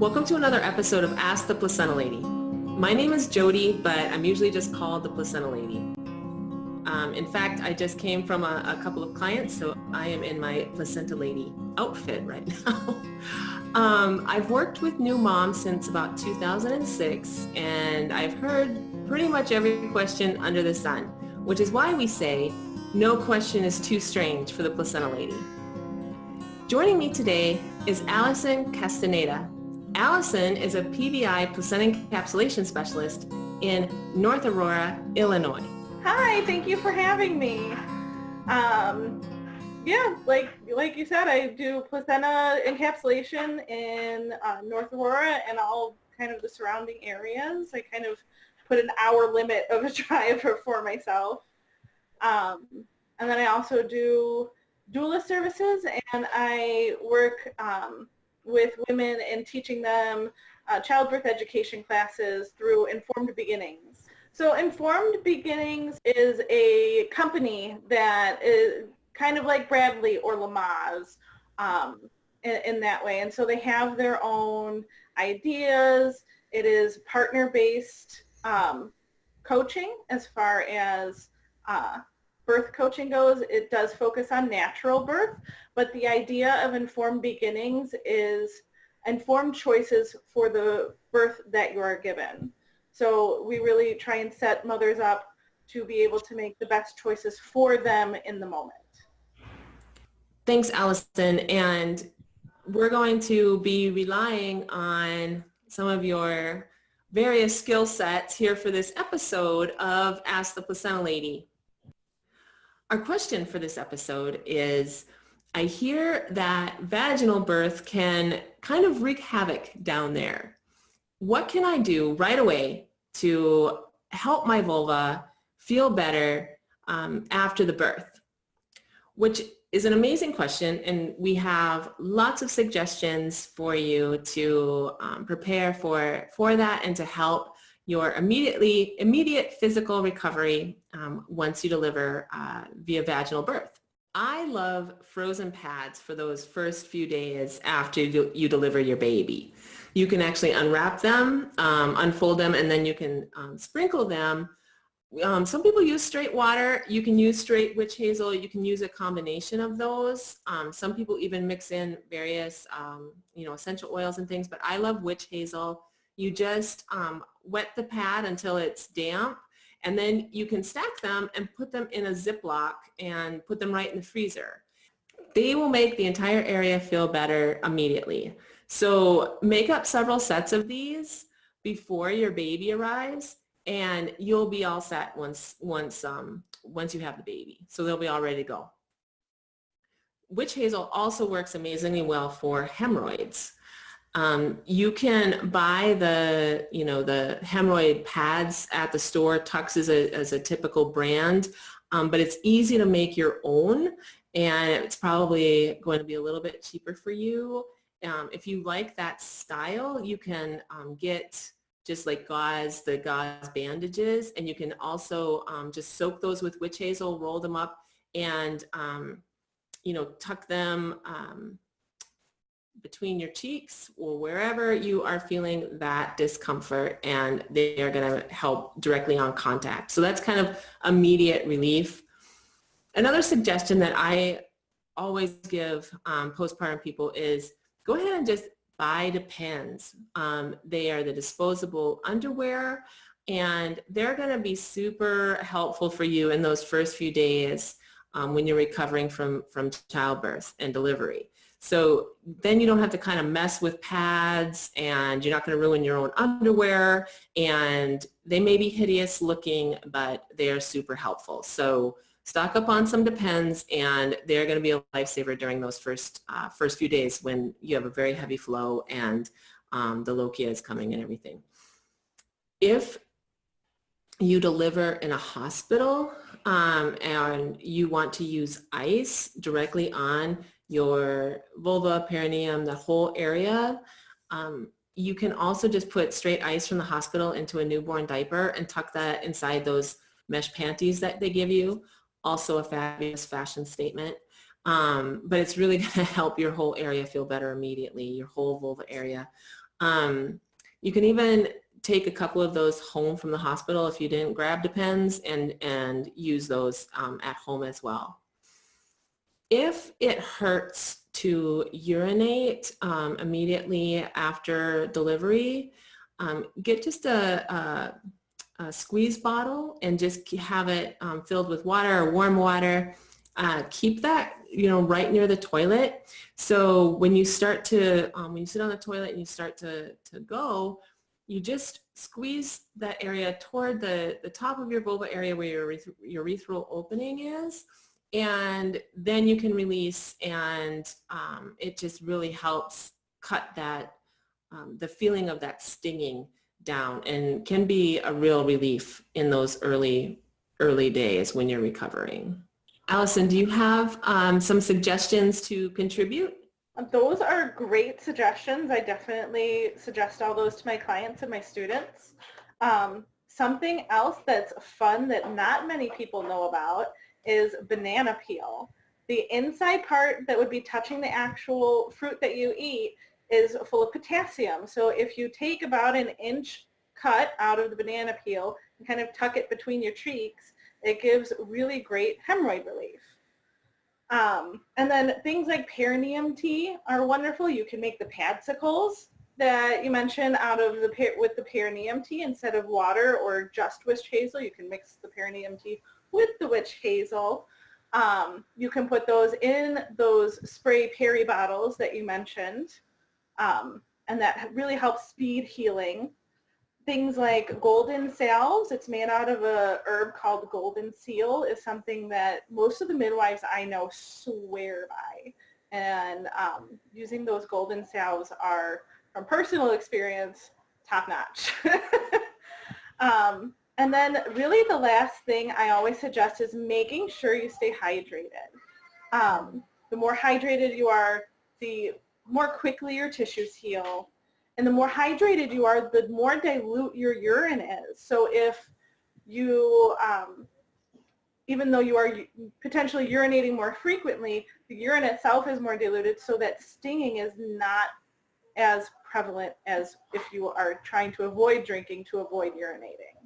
Welcome to another episode of Ask the Placenta Lady. My name is Jody, but I'm usually just called the Placenta Lady. Um, in fact, I just came from a, a, couple of clients, so I am in my Placenta Lady outfit right now. um, I've worked with new moms since about 2006, and I've heard pretty much every question under the sun, which is why we say no question is too strange for the Placenta Lady. Joining me today is Allison Castaneda, Allison is a PBI placenta encapsulation specialist in North Aurora, Illinois. Hi, thank you for having me. Um, yeah, like like you said, I do placenta encapsulation in uh, North Aurora and all kind of the surrounding areas. I kind of put an hour limit of a drive for myself. Um, and then I also do doula services and I work um, with women and teaching them uh, childbirth education classes through Informed Beginnings. So Informed Beginnings is a company that is kind of like Bradley or Lamaze um, in, in, that way. And so they have their own ideas. It is partner-based um, coaching as far as uh, birth coaching goes, it does focus on natural birth, but the idea of informed beginnings is informed choices for the birth that you are given. So we really try and set mothers up to be able to make the best choices for them in the moment. Thanks, Allison. And we're going to be relying on some of your various skill sets here for this episode of Ask the Placenta Lady. Our question for this episode is, I hear that vaginal birth can kind of wreak havoc down there. What can I do right away to help my vulva feel better um, after the birth? Which is an amazing question and we have lots of suggestions for you to um, prepare for, for that and to help your immediately immediate physical recovery um, once you deliver uh, via vaginal birth. I love frozen pads for those first few days after you, deliver your baby. You can actually unwrap them, um, unfold them, and then you can um, sprinkle them. Um, some people use straight water. You can use straight witch hazel. You can use a combination of those. Um, some people even mix in various, um, you know, essential oils and things, but I love witch hazel. You just um, wet the pad until it's damp and then you can stack them and put them in a Ziploc and put them right in the freezer. They will make the entire area feel better immediately. So make up several sets of these before your baby arrives and you'll be all set once, once, um, once you have the baby. So they'll be all ready to go. Witch hazel also works amazingly well for hemorrhoids. Um, you can buy the, you know, the hemorrhoid pads at the store. Tucks is a, is a typical brand, um, but it's easy to make your own and it's probably going to be a little bit cheaper for you. Um, if you like that style, you can um, get just like gauze, the gauze bandages, and you can also um, just soak those with witch hazel, roll them up, and um, you know, tuck them between your cheeks or wherever you are feeling that discomfort and they are going to help directly on contact. So that's kind of immediate relief. Another suggestion that I always give um, postpartum people is go ahead and just buy Depends. Um, they are the disposable underwear and they're going to be super helpful for you in those first few days um, when you're recovering from, from childbirth and delivery. So then you don't have to kind of mess with pads and you're not going to ruin your own underwear and they may be hideous looking, but they are super helpful. So stock up on some Depends and they're going to be a lifesaver during those first, uh, first few days when you have a very heavy flow and um, the lochia is coming and everything. If you deliver in a hospital um, and you want to use ice directly on your vulva, perineum, the whole area. Um, you can also just put straight ice from the hospital into a newborn diaper and tuck that inside those mesh panties that they give you. Also a fabulous fashion statement. Um, but it's really going to help your whole area feel better immediately, your whole vulva area. Um, you can even take a couple of those home from the hospital if you didn't grab Depends and, and use those um, at home as well. If it hurts to urinate um, immediately after delivery, um, get just a, a, a, squeeze bottle and just have it um, filled with water or warm water. Uh, keep that you know right near the toilet. So when you start to um, when you sit on the toilet and you start to to go, you just squeeze that area toward the the top of your vulva area where your urethral opening is and then you can release and um, it just really helps cut that um, the feeling of that stinging down and can be a real relief in those early early days when you're recovering. Allison, do you have um, some suggestions to contribute? Those are great suggestions. I definitely suggest all those to my clients and my students. Um, something else that's fun that not many people know about is banana peel. The inside part that would be touching the actual fruit that you eat is full of potassium. So if you take about an inch cut out of the banana peel and kind of tuck it between your cheeks, it gives really great hemorrhoid relief. Um, and then things like perineum tea are wonderful. You can make the padsicles that you mentioned out of the with the perineum tea instead of water or just witch hazel. You can mix the perineum tea with the witch hazel. Um, you can put those in those spray peri bottles that you mentioned, um, and that really helps speed healing. Things like golden salves, it's made out of a herb called golden seal, is something that most of the midwives I know swear by. And um, using those golden salves are, from personal experience, top notch. um, and then really the last thing I always suggest is making sure you stay hydrated. Um, the more hydrated you are, the more quickly your tissues heal. And the more hydrated you are, the more dilute your urine is. So if you, um, even though you are potentially urinating more frequently, the urine itself is more diluted so that stinging is not as prevalent as if you are trying to avoid drinking to avoid urinating.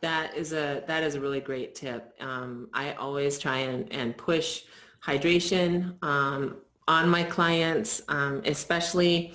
That is a that is a really great tip. Um, I always try and, and push hydration um, on my clients, um, especially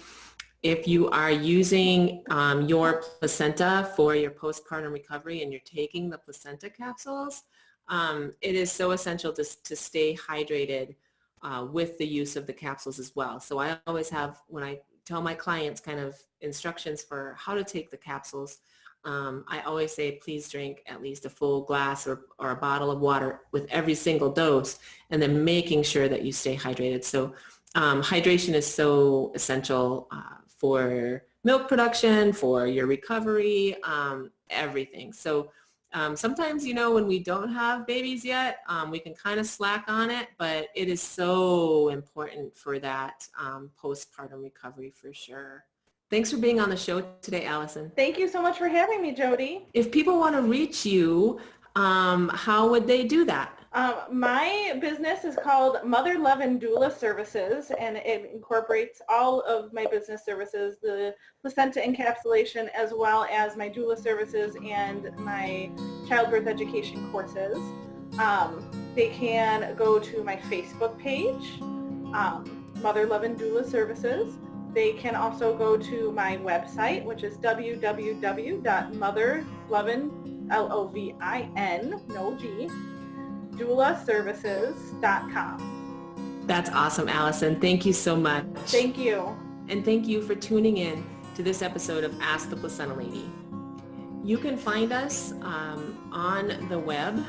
if you are using um, your placenta for your postpartum recovery and you're taking the placenta capsules. Um, it is so essential to, to stay hydrated uh, with the use of the capsules as well. So I always have, when I tell my clients kind of instructions for how to take the capsules, um, I always say please drink at least a full glass or, or a bottle of water with every single dose and then making sure that you stay hydrated. So um, hydration is so essential uh, for milk production, for your recovery, um, everything. So um, sometimes, you know, when we don't have babies yet, um, we can kind of slack on it, but it is so important for that um, postpartum recovery for sure. Thanks for being on the show today, Allison. Thank you so much for having me, Jody. If people want to reach you, um, how would they do that? Um, my business is called Mother Lovin' Doula Services, and it incorporates all of my business services, the placenta encapsulation, as well as my doula services and my childbirth education courses. Um, they can go to my Facebook page, um, Mother Lovin' Doula Services. They can also go to my website, which is www.motherlovin, L-O-V-I-N, no G, doulaservices.com. That's awesome, Allison. Thank you so much. Thank you. And thank you for tuning in to this episode of Ask the Placenta Lady. You can find us um, on the web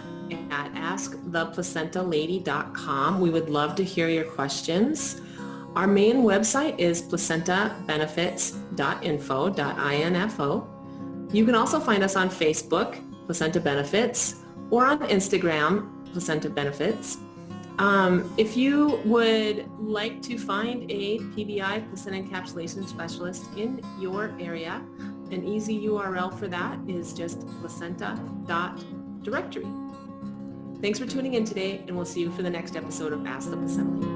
at asktheplacentalady.com. We would love to hear your questions. Our main website is placentabenefits.info.info. You can also find us on Facebook, Placenta Benefits, or on Instagram, Placenta Benefits. Um, if you would like to find a PBI, placenta encapsulation specialist in your area, an easy URL for that is just placenta.directory. Thanks for tuning in today, and we'll see you for the next episode of Ask the Placenta